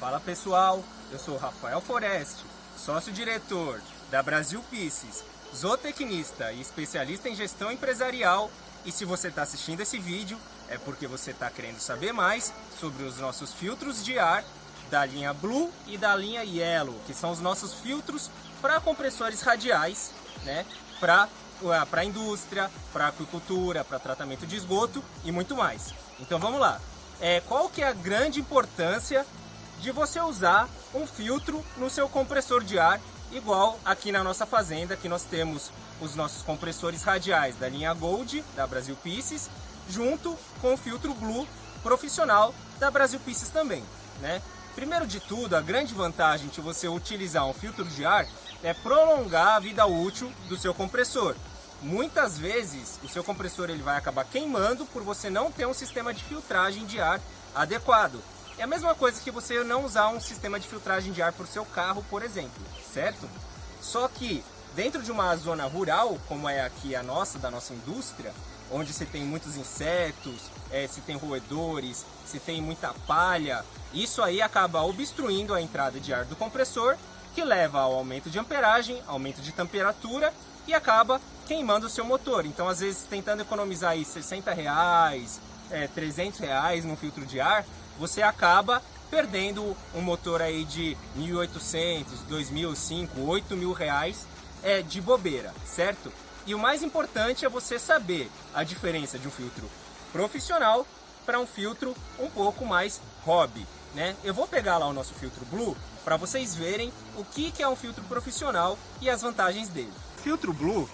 Fala pessoal, eu sou Rafael Foreste, sócio-diretor da Brasil Pieces, zootecnista e especialista em gestão empresarial. E se você está assistindo esse vídeo, é porque você está querendo saber mais sobre os nossos filtros de ar da linha Blue e da linha Yellow, que são os nossos filtros para compressores radiais, né? Para para a indústria, para aquicultura, para tratamento de esgoto e muito mais. Então vamos lá. É, qual que é a grande importância de você usar um filtro no seu compressor de ar, igual aqui na nossa fazenda, que nós temos os nossos compressores radiais da linha Gold, da Brasil Pieces, junto com o filtro Blue profissional da Brasil Pieces também, né? Primeiro de tudo, a grande vantagem de você utilizar um filtro de ar é prolongar a vida útil do seu compressor. Muitas vezes o seu compressor ele vai acabar queimando por você não ter um sistema de filtragem de ar adequado. É a mesma coisa que você não usar um sistema de filtragem de ar para o seu carro, por exemplo, certo? Só que dentro de uma zona rural, como é aqui a nossa, da nossa indústria, onde se tem muitos insetos, é, se tem roedores, se tem muita palha, isso aí acaba obstruindo a entrada de ar do compressor, que leva ao aumento de amperagem, aumento de temperatura e acaba queimando o seu motor. Então, às vezes, tentando economizar aí 60 reais, é, 300 reais no filtro de ar, você acaba perdendo um motor aí de 1.800, 2.000, 5, 8 mil reais é, de bobeira, certo? E o mais importante é você saber a diferença de um filtro profissional para um filtro um pouco mais hobby. Né? Eu vou pegar lá o nosso filtro Blue para vocês verem o que, que é um filtro profissional e as vantagens dele. O filtro Blue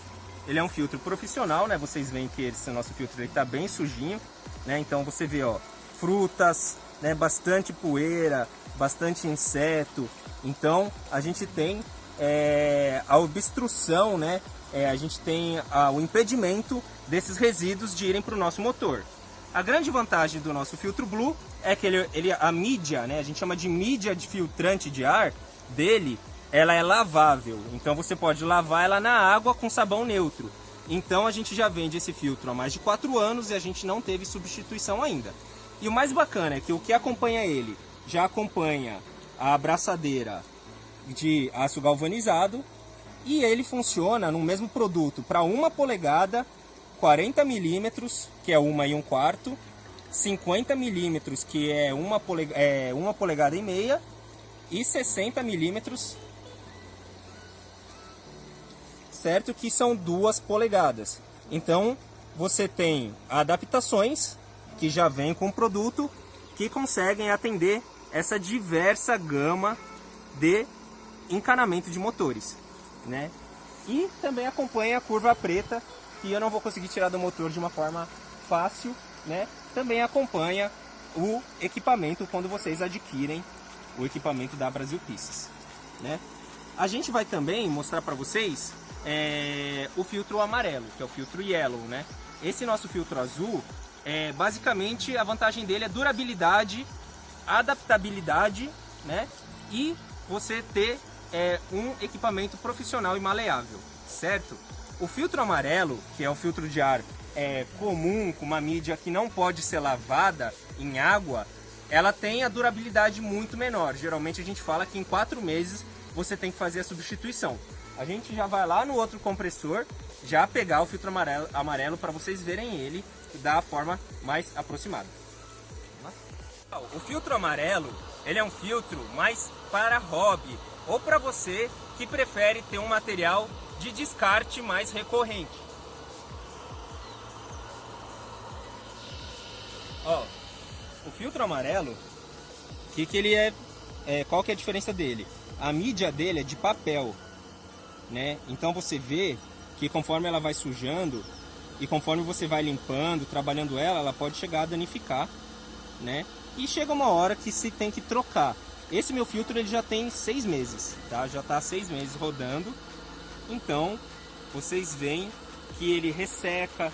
ele é um filtro profissional, né? Vocês veem que esse nosso filtro está bem sujinho, né? Então você vê, ó, frutas, né? Bastante poeira, bastante inseto. Então a gente tem é, a obstrução, né? é, a gente tem a, o impedimento desses resíduos de irem para o nosso motor. A grande vantagem do nosso filtro Blue é que ele, ele, a mídia, né, a gente chama de mídia de filtrante de ar dele, ela é lavável. Então você pode lavar ela na água com sabão neutro. Então a gente já vende esse filtro há mais de 4 anos e a gente não teve substituição ainda. E o mais bacana é que o que acompanha ele já acompanha a abraçadeira de aço galvanizado e ele funciona no mesmo produto para uma polegada, 40 milímetros, que é uma e um quarto, 50 milímetros, que é uma, polega, é uma polegada e meia, e 60 milímetros, certo? Que são duas polegadas. Então, você tem adaptações que já vem com produto que conseguem atender essa diversa gama de encanamento de motores né? E também acompanha a curva preta, que eu não vou conseguir tirar do motor de uma forma fácil, né? Também acompanha o equipamento quando vocês adquirem o equipamento da Brasil Pieces, né? A gente vai também mostrar para vocês é, o filtro amarelo, que é o filtro yellow, né? Esse nosso filtro azul, é, basicamente a vantagem dele é durabilidade, adaptabilidade, né? E você ter é um equipamento profissional e maleável, certo? O filtro amarelo, que é um filtro de ar é, comum, com uma mídia que não pode ser lavada em água, ela tem a durabilidade muito menor. Geralmente a gente fala que em quatro meses você tem que fazer a substituição. A gente já vai lá no outro compressor, já pegar o filtro amarelo, amarelo para vocês verem ele da forma mais aproximada. O filtro amarelo, ele é um filtro mais para hobby, ou para você que prefere ter um material de descarte mais recorrente. Ó, o filtro amarelo, que que ele é, é, qual que é a diferença dele? A mídia dele é de papel, né? Então você vê que conforme ela vai sujando e conforme você vai limpando, trabalhando ela, ela pode chegar a danificar, né? E chega uma hora que se tem que trocar. Esse meu filtro ele já tem seis meses, tá? Já está seis meses rodando. Então, vocês veem que ele resseca,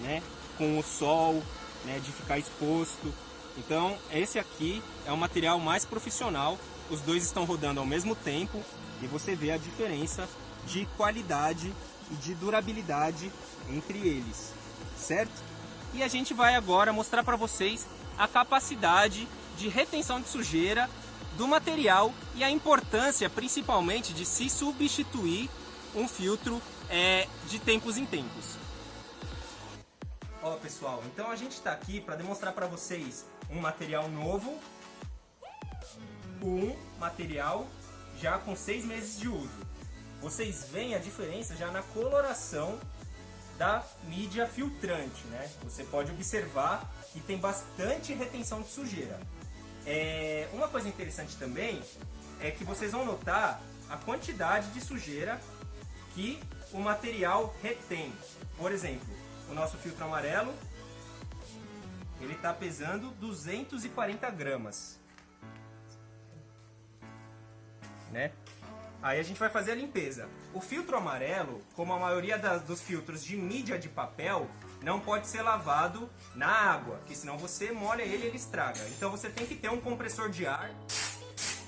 né? Com o sol, né? De ficar exposto. Então, esse aqui é um material mais profissional. Os dois estão rodando ao mesmo tempo e você vê a diferença de qualidade e de durabilidade entre eles, certo? E a gente vai agora mostrar para vocês a capacidade de retenção de sujeira do material e a importância principalmente de se substituir um filtro é, de tempos em tempos. Ó pessoal, então a gente está aqui para demonstrar para vocês um material novo, um material já com seis meses de uso. Vocês veem a diferença já na coloração da mídia filtrante, né? Você pode observar que tem bastante retenção de sujeira. É, uma coisa interessante também é que vocês vão notar a quantidade de sujeira que o material retém. Por exemplo, o nosso filtro amarelo, ele está pesando 240 gramas. Né? Aí a gente vai fazer a limpeza. O filtro amarelo, como a maioria das, dos filtros de mídia de papel, não pode ser lavado na água, porque senão você molha ele e ele estraga. Então você tem que ter um compressor de ar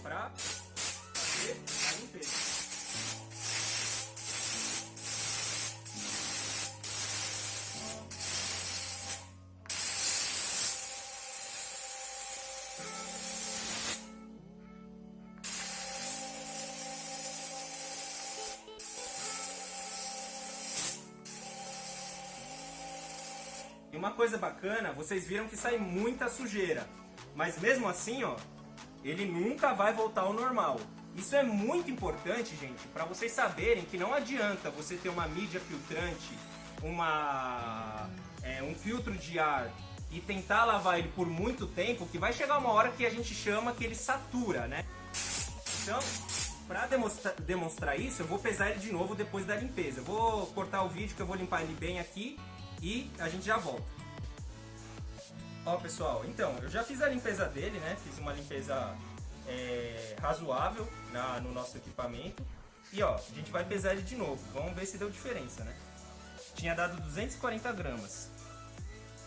para fazer a limpeza. E uma coisa bacana, vocês viram que sai muita sujeira. Mas mesmo assim, ó, ele nunca vai voltar ao normal. Isso é muito importante, gente, para vocês saberem que não adianta você ter uma mídia filtrante, uma, é, um filtro de ar e tentar lavar ele por muito tempo, que vai chegar uma hora que a gente chama que ele satura, né? Então, para demonstrar, demonstrar isso, eu vou pesar ele de novo depois da limpeza. Eu vou cortar o vídeo que eu vou limpar ele bem aqui e a gente já volta. Ó pessoal, então, eu já fiz a limpeza dele, né? Fiz uma limpeza é, razoável na, no nosso equipamento. E ó, a gente vai pesar ele de novo. Vamos ver se deu diferença, né? Tinha dado 240 gramas.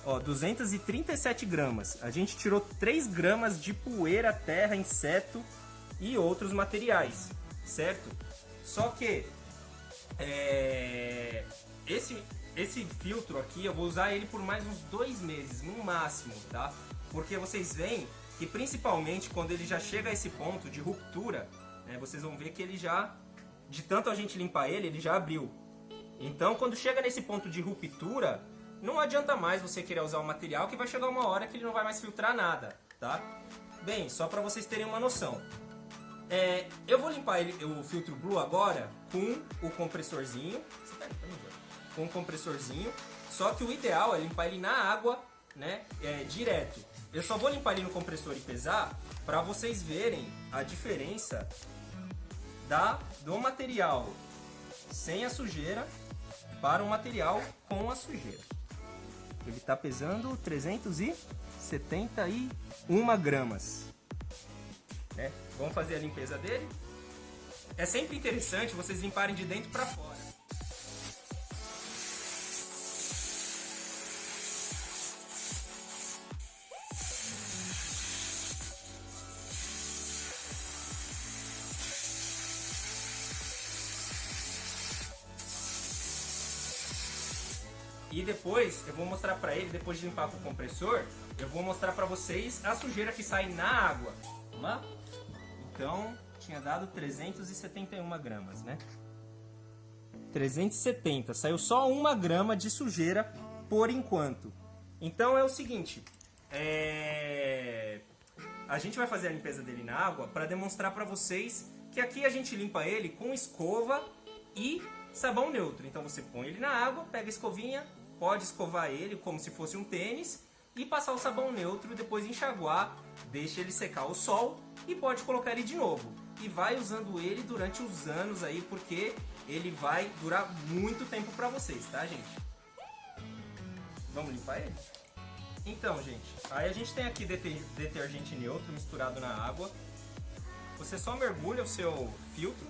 Ó, 237 gramas. A gente tirou 3 gramas de poeira, terra, inseto e outros materiais, certo? Só que é, esse esse filtro aqui, eu vou usar ele por mais uns dois meses, no máximo, tá? Porque vocês veem que principalmente quando ele já chega a esse ponto de ruptura, né, vocês vão ver que ele já, de tanto a gente limpar ele, ele já abriu. Então quando chega nesse ponto de ruptura, não adianta mais você querer usar o material que vai chegar uma hora que ele não vai mais filtrar nada, tá? Bem, só para vocês terem uma noção. É, eu vou limpar ele, o filtro Blue agora com o compressorzinho com um compressorzinho. Só que o ideal é limpar ele na água, né, é, direto. Eu só vou limpar ele no compressor e pesar para vocês verem a diferença da do material sem a sujeira para o material com a sujeira. Ele está pesando 371 gramas. Né? Vamos fazer a limpeza dele. É sempre interessante vocês limparem de dentro para fora. E depois eu vou mostrar para ele, depois de limpar com o compressor, eu vou mostrar para vocês a sujeira que sai na água. Vamos lá? Então, tinha dado 371 gramas, né? 370, saiu só uma grama de sujeira por enquanto. Então é o seguinte, é... a gente vai fazer a limpeza dele na água para demonstrar para vocês que aqui a gente limpa ele com escova e sabão neutro. Então você põe ele na água, pega a escovinha, pode escovar ele como se fosse um tênis e passar o sabão neutro, depois enxaguar, deixa ele secar ao sol e pode colocar ele de novo. E vai usando ele durante os anos aí, porque ele vai durar muito tempo para vocês, tá gente? Vamos limpar ele? Então, gente, aí a gente tem aqui detergente neutro misturado na água. Você só mergulha o seu filtro.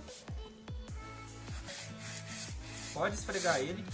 Pode esfregar ele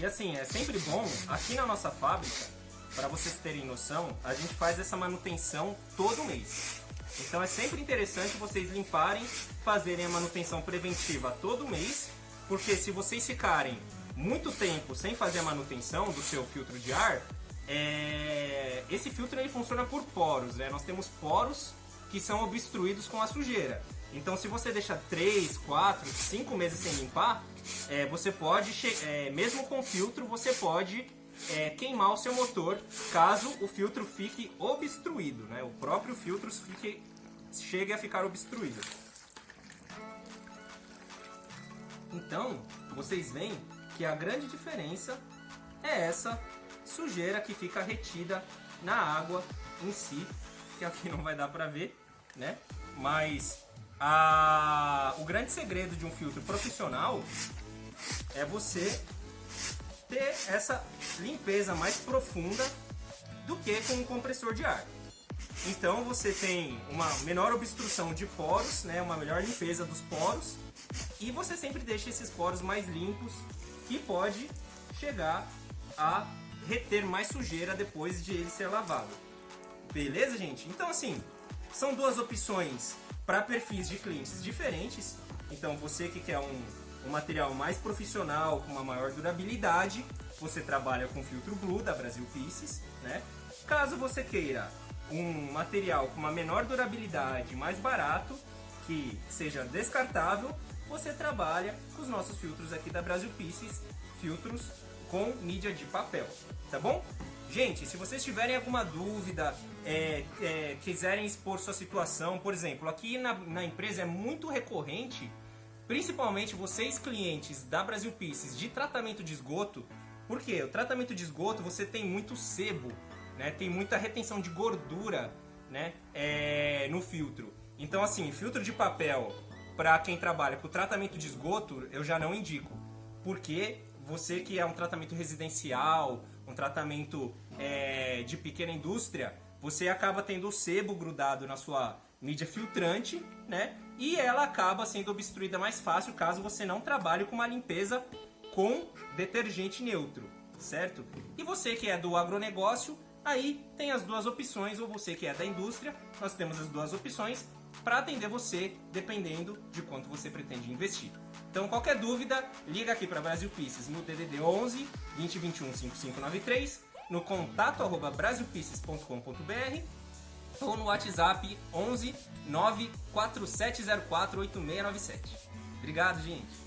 E assim, é sempre bom, aqui na nossa fábrica, para vocês terem noção, a gente faz essa manutenção todo mês. Então é sempre interessante vocês limparem, fazerem a manutenção preventiva todo mês Porque se vocês ficarem muito tempo sem fazer a manutenção do seu filtro de ar, é... esse filtro ele funciona por poros, né? Nós temos poros que são obstruídos com a sujeira. Então, se você deixar 3, 4, 5 meses sem limpar, é, você pode, é, mesmo com filtro, você pode é, queimar o seu motor caso o filtro fique obstruído, né? O próprio filtro fique, chegue a ficar obstruído. Então, vocês veem que a grande diferença é essa sujeira que fica retida na água em si, que aqui não vai dar para ver, né? Mas o grande segredo de um filtro profissional é você ter essa limpeza mais profunda do que com um compressor de ar. Então você tem uma menor obstrução de poros, né, uma melhor limpeza dos poros e você sempre deixa esses poros mais limpos que pode chegar a reter mais sujeira depois de ele ser lavado. Beleza, gente? Então assim, são duas opções para perfis de clientes diferentes. Então você que quer um, um material mais profissional, com uma maior durabilidade, você trabalha com filtro Blue da Brasil Pieces, né? Caso você queira um material com uma menor durabilidade, mais barato, que seja descartável, você trabalha com os nossos filtros aqui da Brasil Pieces, filtros com mídia de papel, tá bom? Gente, se vocês tiverem alguma dúvida, é, é, quiserem expor sua situação, por exemplo, aqui na, na empresa é muito recorrente, principalmente vocês clientes da Brasil Pieces de tratamento de esgoto, porque o tratamento de esgoto você tem muito sebo, né? tem muita retenção de gordura né? É, no filtro. Então assim, filtro de papel para quem trabalha com tratamento de esgoto eu já não indico, porque você que é um tratamento residencial, um tratamento é, de pequena indústria, você acaba tendo o sebo grudado na sua mídia filtrante, né? E ela acaba sendo obstruída mais fácil caso você não trabalhe com uma limpeza com detergente neutro, certo? E você que é do agronegócio, aí tem as duas opções, ou você que é da indústria, nós temos as duas opções para atender você, dependendo de quanto você pretende investir. Então, qualquer dúvida, liga aqui para Brasil Pieces no DDD 11 2021 5593, no contato arroba brasilpieces.com.br ou no WhatsApp 11 94704 8697. Obrigado, gente!